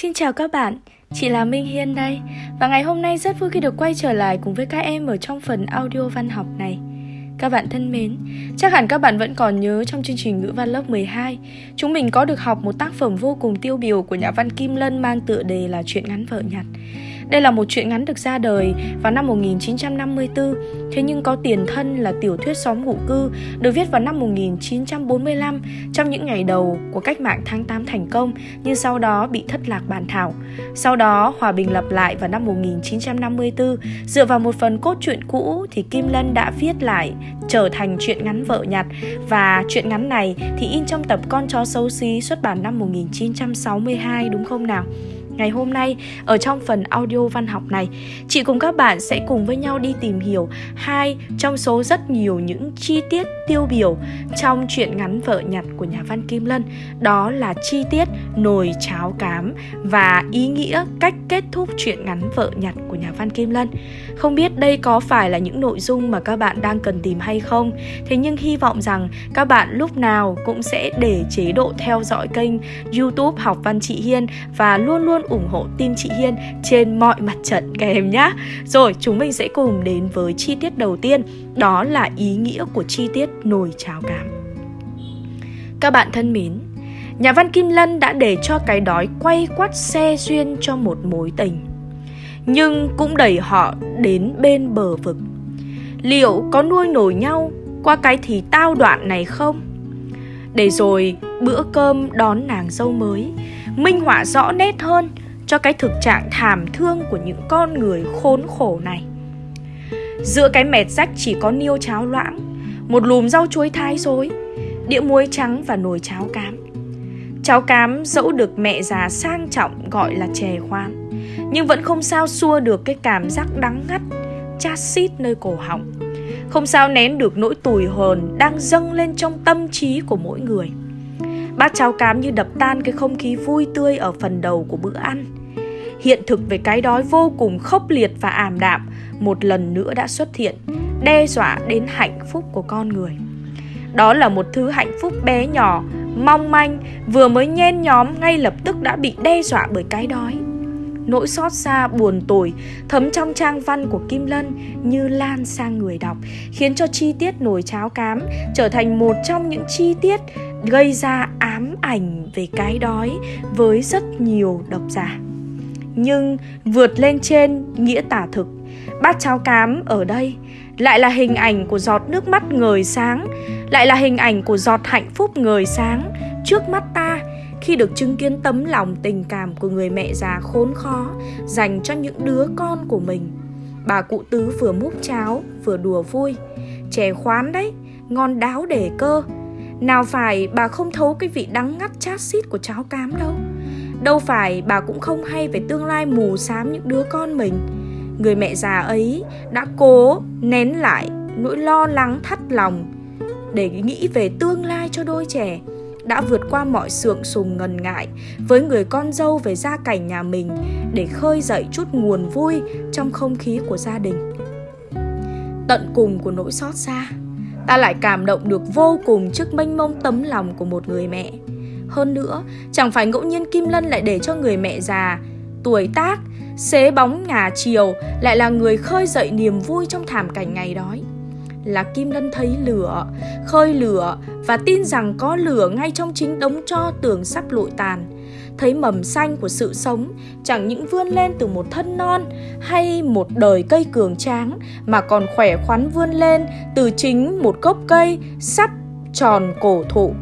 Xin chào các bạn, chị là Minh Hiên đây. Và ngày hôm nay rất vui khi được quay trở lại cùng với các em ở trong phần audio văn học này. Các bạn thân mến, chắc hẳn các bạn vẫn còn nhớ trong chương trình ngữ văn lớp 12 Chúng mình có được học một tác phẩm vô cùng tiêu biểu của nhà văn Kim Lân mang tựa đề là Chuyện ngắn vợ nhặt đây là một truyện ngắn được ra đời vào năm 1954, thế nhưng có tiền thân là tiểu thuyết xóm ngụ cư, được viết vào năm 1945 trong những ngày đầu của cách mạng tháng 8 thành công, nhưng sau đó bị thất lạc bản thảo. Sau đó, hòa bình lập lại vào năm 1954, dựa vào một phần cốt truyện cũ thì Kim Lân đã viết lại trở thành truyện ngắn vợ nhặt và truyện ngắn này thì in trong tập Con chó xấu xí xuất bản năm 1962 đúng không nào? Ngày hôm nay, ở trong phần audio văn học này, chị cùng các bạn sẽ cùng với nhau đi tìm hiểu hai trong số rất nhiều những chi tiết tiêu biểu trong truyện ngắn vợ nhặt của nhà văn Kim Lân. Đó là chi tiết nồi cháo cám và ý nghĩa cách kết thúc truyện ngắn vợ nhặt của nhà văn Kim Lân. Không biết đây có phải là những nội dung mà các bạn đang cần tìm hay không? Thế nhưng hy vọng rằng các bạn lúc nào cũng sẽ để chế độ theo dõi kênh YouTube Học Văn Chị Hiên và luôn luôn ủng hộ team chị Hiên trên mọi mặt trận các em nhé. Rồi chúng mình sẽ cùng đến với chi tiết đầu tiên, đó là ý nghĩa của chi tiết nồi cháo cám. Các bạn thân mến, nhà văn Kim Lân đã để cho cái đói quay quắt xe duyên cho một mối tình. Nhưng cũng đẩy họ đến bên bờ vực. Liệu có nuôi nổi nhau qua cái thì tao đoạn này không? Để rồi bữa cơm đón nàng dâu mới Minh họa rõ nét hơn cho cái thực trạng thảm thương của những con người khốn khổ này. Giữa cái mệt rách chỉ có niêu cháo loãng, một lùm rau chuối thái rối, đĩa muối trắng và nồi cháo cám. Cháo cám dẫu được mẹ già sang trọng gọi là chè khoan, nhưng vẫn không sao xua được cái cảm giác đắng ngắt, chát xít nơi cổ họng. Không sao nén được nỗi tủi hờn đang dâng lên trong tâm trí của mỗi người. Bát cháo cám như đập tan cái không khí vui tươi ở phần đầu của bữa ăn. Hiện thực về cái đói vô cùng khốc liệt và ảm đạm một lần nữa đã xuất hiện, đe dọa đến hạnh phúc của con người. Đó là một thứ hạnh phúc bé nhỏ, mong manh, vừa mới nhen nhóm ngay lập tức đã bị đe dọa bởi cái đói. Nỗi xót xa buồn tủi thấm trong trang văn của Kim Lân như lan sang người đọc, khiến cho chi tiết nồi cháo cám trở thành một trong những chi tiết gây ra ám ảnh về cái đói với rất nhiều độc giả. Nhưng vượt lên trên nghĩa tả thực, bát cháo cám ở đây lại là hình ảnh của giọt nước mắt ngời sáng, lại là hình ảnh của giọt hạnh phúc ngời sáng trước mắt ta khi được chứng kiến tấm lòng tình cảm của người mẹ già khốn khó dành cho những đứa con của mình. Bà cụ tứ vừa múc cháo vừa đùa vui, chè khoán đấy, ngon đáo để cơ, nào phải bà không thấu cái vị đắng ngắt chát xít của cháo cám đâu. Đâu phải bà cũng không hay về tương lai mù xám những đứa con mình Người mẹ già ấy đã cố nén lại nỗi lo lắng thắt lòng Để nghĩ về tương lai cho đôi trẻ, Đã vượt qua mọi sượng sùng ngần ngại Với người con dâu về gia cảnh nhà mình Để khơi dậy chút nguồn vui trong không khí của gia đình Tận cùng của nỗi xót xa, ta lại cảm động được vô cùng trước mênh mông tấm lòng của một người mẹ. Hơn nữa, chẳng phải ngẫu nhiên Kim Lân lại để cho người mẹ già, tuổi tác, xế bóng ngả chiều lại là người khơi dậy niềm vui trong thảm cảnh ngày đói. Là Kim Lân thấy lửa, khơi lửa và tin rằng có lửa ngay trong chính đống cho tường sắp lụi tàn thấy mầm xanh của sự sống chẳng những vươn lên từ một thân non hay một đời cây cường tráng mà còn khỏe khoắn vươn lên từ chính một gốc cây sắp tròn cổ thụ.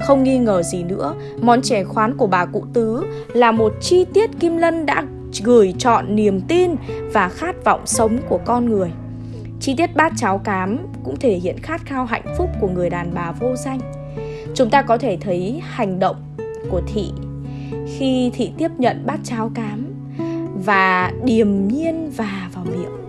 Không nghi ngờ gì nữa, món chè khoán của bà cụ tứ là một chi tiết Kim Lân đã gửi chọn niềm tin và khát vọng sống của con người. Chi tiết bát cháo cám cũng thể hiện khát khao hạnh phúc của người đàn bà vô danh. Chúng ta có thể thấy hành động của thị khi thị tiếp nhận bát cháo cám và điềm nhiên và vào miệng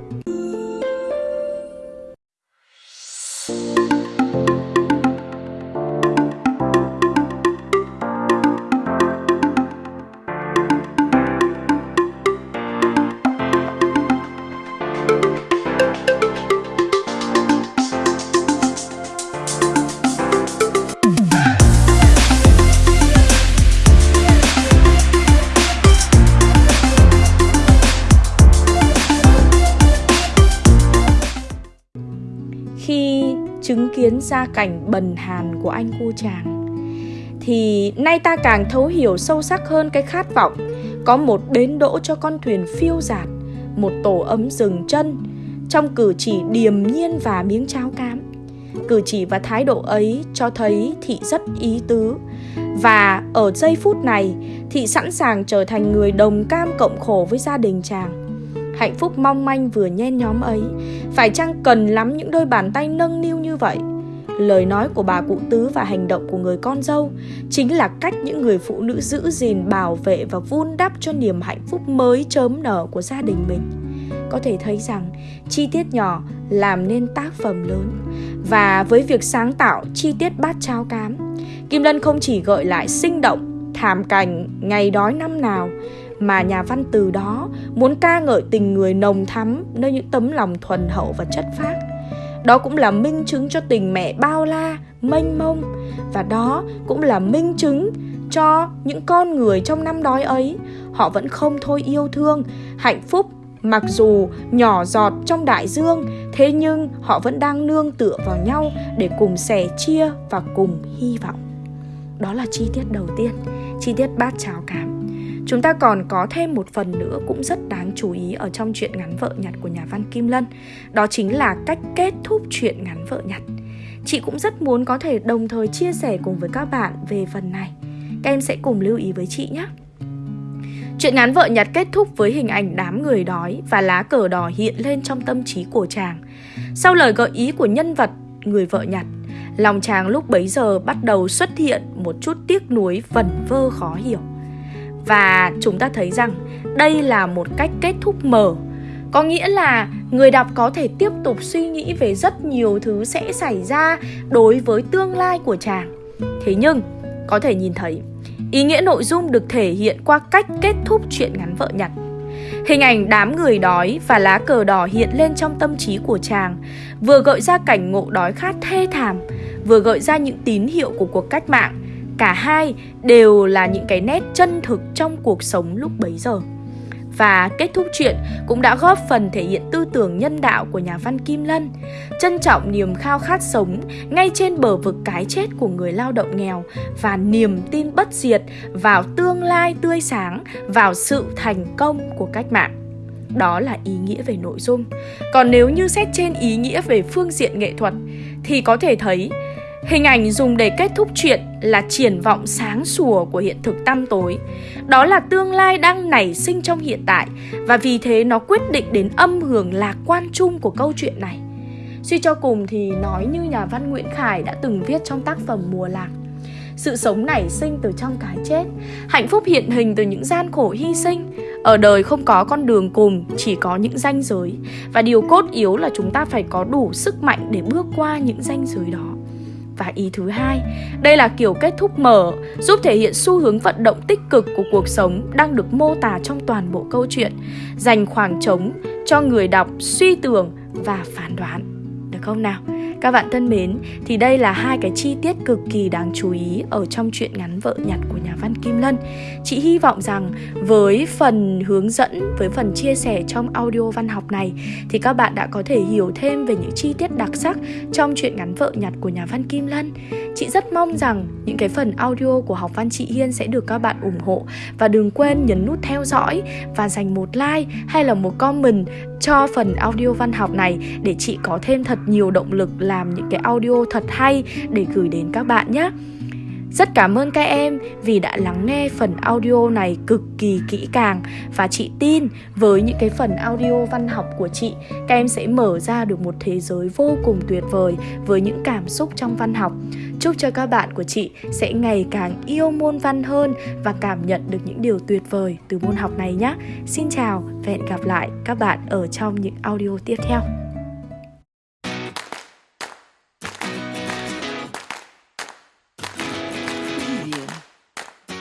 chứng kiến gia cảnh bần hàn của anh cô chàng. Thì nay ta càng thấu hiểu sâu sắc hơn cái khát vọng có một bến đỗ cho con thuyền phiêu dạt một tổ ấm dừng chân, trong cử chỉ điềm nhiên và miếng cháo cám. Cử chỉ và thái độ ấy cho thấy thị rất ý tứ. Và ở giây phút này, thị sẵn sàng trở thành người đồng cam cộng khổ với gia đình chàng hạnh phúc mong manh vừa nhen nhóm ấy. Phải chăng cần lắm những đôi bàn tay nâng niu như vậy? Lời nói của bà cụ tứ và hành động của người con dâu chính là cách những người phụ nữ giữ gìn, bảo vệ và vun đắp cho niềm hạnh phúc mới chớm nở của gia đình mình. Có thể thấy rằng, chi tiết nhỏ làm nên tác phẩm lớn. Và với việc sáng tạo chi tiết bát cháo cám, kim lân không chỉ gợi lại sinh động, thảm cảnh ngày đói năm nào mà nhà văn từ đó muốn ca ngợi tình người nồng thắm nơi những tấm lòng thuần hậu và chất phác. Đó cũng là minh chứng cho tình mẹ bao la, mênh mông. Và đó cũng là minh chứng cho những con người trong năm đói ấy, họ vẫn không thôi yêu thương, hạnh phúc, mặc dù nhỏ giọt trong đại dương, thế nhưng họ vẫn đang nương tựa vào nhau để cùng sẻ chia và cùng hy vọng. Đó là chi tiết đầu tiên. Chi tiết bát cháo cảm. Chúng ta còn có thêm một phần nữa cũng rất đáng chú ý ở trong chuyện ngắn vợ nhặt của nhà văn Kim Lân Đó chính là cách kết thúc chuyện ngắn vợ nhặt Chị cũng rất muốn có thể đồng thời chia sẻ cùng với các bạn về phần này Các em sẽ cùng lưu ý với chị nhé Chuyện ngắn vợ nhặt kết thúc với hình ảnh đám người đói và lá cờ đỏ hiện lên trong tâm trí của chàng. Sau lời gợi ý của nhân vật người vợ nhặt, lòng chàng lúc bấy giờ bắt đầu xuất hiện một chút tiếc nuối vẩn vơ khó hiểu. Và chúng ta thấy rằng đây là một cách kết thúc mở có nghĩa là người đọc có thể tiếp tục suy nghĩ về rất nhiều thứ sẽ xảy ra đối với tương lai của chàng. Thế nhưng có thể nhìn thấy ý nghĩa nội dung được thể hiện qua cách kết thúc chuyện ngắn vợ nhặt. Hình ảnh đám người đói và lá cờ đỏ hiện lên trong tâm trí của chàng, vừa gợi ra cảnh ngộ đói khát thê thảm, vừa gợi ra những tín hiệu của cuộc cách mạng, Cả hai đều là những cái nét chân thực trong cuộc sống lúc bấy giờ. Và kết thúc chuyện cũng đã góp phần thể hiện tư tưởng nhân đạo của nhà văn Kim Lân Trân trọng niềm khao khát sống ngay trên bờ vực cái chết của người lao động nghèo Và niềm tin bất diệt vào tương lai tươi sáng, vào sự thành công của cách mạng đó là ý nghĩa về nội dung còn nếu như xét trên ý nghĩa về phương diện nghệ thuật thì có thể thấy Hình ảnh dùng để kết thúc chuyện là triển vọng sáng sủa của hiện thực tăm tối. Đó là tương lai đang nảy sinh trong hiện tại và vì thế nó quyết định đến âm hưởng lạc quan chung của câu chuyện này. Suy cho cùng thì nói như nhà văn Nguyễn Khải đã từng viết trong tác phẩm Mùa Lạc. Sự sống nảy sinh từ trong cái chết, hạnh phúc hiện hình từ những gian khổ hy sinh. Ở đời không có con đường cùng, chỉ có những ranh giới. Và điều cốt yếu là chúng ta phải có đủ sức mạnh để bước qua những ranh giới đó. Và ý thứ hai, đây là kiểu kết thúc mở, giúp thể hiện xu hướng vận động tích cực của cuộc sống đang được mô tả trong toàn bộ câu chuyện, dành khoảng trống cho người đọc suy tưởng và phán đoán. Được không nào? Các bạn thân mến, thì đây là hai cái chi tiết cực kỳ đáng chú ý ở trong truyện ngắn vợ nhặt của nhà văn Kim Lân. Chị hy vọng rằng với phần hướng dẫn, với phần chia sẻ trong audio văn học này thì các bạn đã có thể hiểu thêm về những chi tiết đặc sắc trong truyện ngắn vợ nhặt của nhà văn Kim Lân. Chị rất mong rằng những cái phần audio của học văn chị Hiên sẽ được các bạn ủng hộ và đừng quên nhấn nút theo dõi và dành một like hay là một comment cho phần audio văn học này để chị có thêm thật nhiều động lực làm những cái audio thật hay để gửi đến các bạn nhé. Rất cảm ơn các em vì đã lắng nghe phần audio này cực kỳ kỹ càng và chị tin với những cái phần audio văn học của chị, các em sẽ mở ra được một thế giới vô cùng tuyệt vời với những cảm xúc trong văn học. Chúc cho các bạn của chị sẽ ngày càng yêu môn văn hơn và cảm nhận được những điều tuyệt vời từ môn học này nhé. Xin chào và hẹn gặp lại các bạn ở trong những audio tiếp theo.